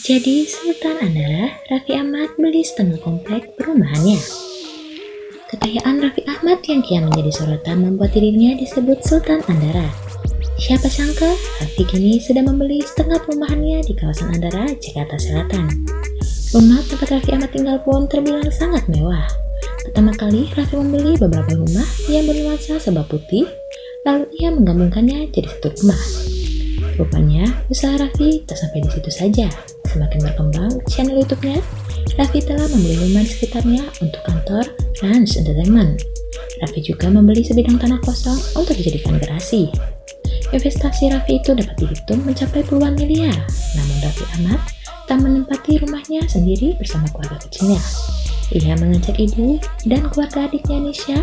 Jadi Sultan adalah Raffi Ahmad beli setengah komplek perumahannya. Kekayaan Raffi Ahmad yang kian menjadi sorotan membuat dirinya disebut Sultan Andara. Siapa sangka Raffi kini sudah membeli setengah perumahannya di kawasan Andara, Jakarta Selatan. Rumah tempat Raffi Ahmad tinggal pun terbilang sangat mewah. Pertama kali Raffi membeli beberapa rumah yang bernuansa sebab putih, lalu ia menggabungkannya jadi satu rumah. Rupanya, usaha Raffi tak sampai di situ saja. Semakin berkembang channel YouTube-nya, Raffi telah membeli rumah di sekitarnya untuk kantor Rans Entertainment. Raffi juga membeli sebidang tanah kosong untuk dijadikan garasi. Investasi Raffi itu dapat dihitung mencapai puluhan miliar, namun Raffi Ahmad tak menempati rumahnya sendiri bersama keluarga kecilnya. Ia mengajak ibu dan keluarga adiknya Nisha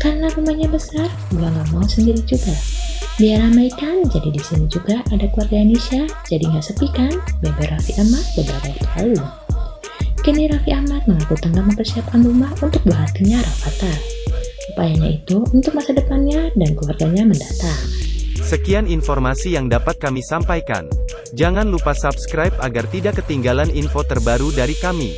karena rumahnya besar, gua nggak mau sendiri juga. Biar ramai kan, jadi di sini juga ada keluarga Indonesia, jadi nggak sepi kan? Bebe Raffi Ahmad beberapa waktu lalu. Kini Raffi Ahmad mengaku tengah mempersiapkan rumah untuk buah hatinya. Upayanya itu untuk masa depannya dan keluarganya mendatang. Sekian informasi yang dapat kami sampaikan. Jangan lupa subscribe agar tidak ketinggalan info terbaru dari kami.